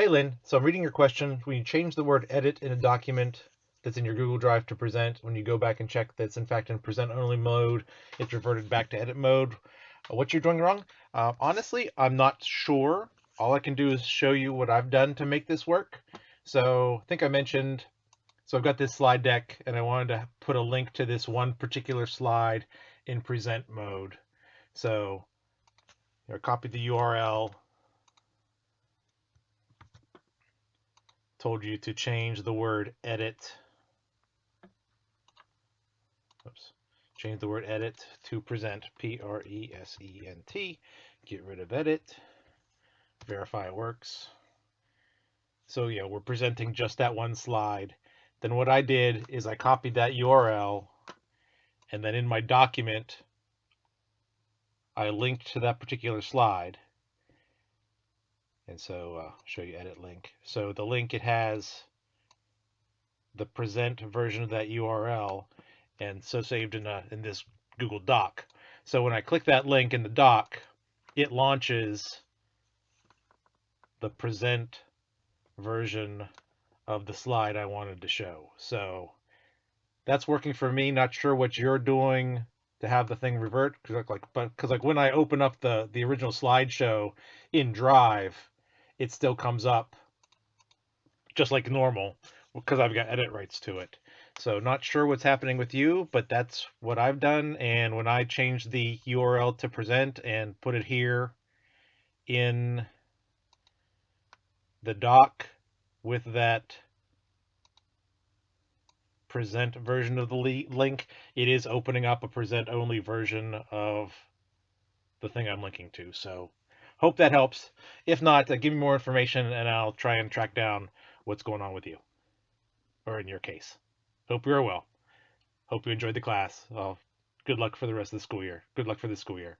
Hey Lynn, so I'm reading your question. When you change the word edit in a document that's in your Google Drive to present, when you go back and check that's in fact in present only mode, it's reverted back to edit mode. Uh, what you're doing wrong? Uh, honestly, I'm not sure. All I can do is show you what I've done to make this work. So I think I mentioned, so I've got this slide deck and I wanted to put a link to this one particular slide in present mode. So I copied the URL, told you to change the word edit. Oops. Change the word edit to present, P-R-E-S-E-N-T. Get rid of edit. Verify it works. So yeah, we're presenting just that one slide. Then what I did is I copied that URL and then in my document, I linked to that particular slide. And so uh, show you edit link. So the link, it has the present version of that URL and so saved in, a, in this Google Doc. So when I click that link in the doc, it launches the present version of the slide I wanted to show. So that's working for me. Not sure what you're doing to have the thing revert because like but because like when I open up the the original slideshow in Drive, it still comes up just like normal because I've got edit rights to it. So not sure what's happening with you, but that's what I've done. And when I change the URL to present and put it here in the doc with that present version of the link, it is opening up a present only version of the thing I'm linking to. So Hope that helps. If not, uh, give me more information and I'll try and track down what's going on with you, or in your case. Hope you're well. Hope you enjoyed the class. good luck for the rest of the school year. Good luck for the school year.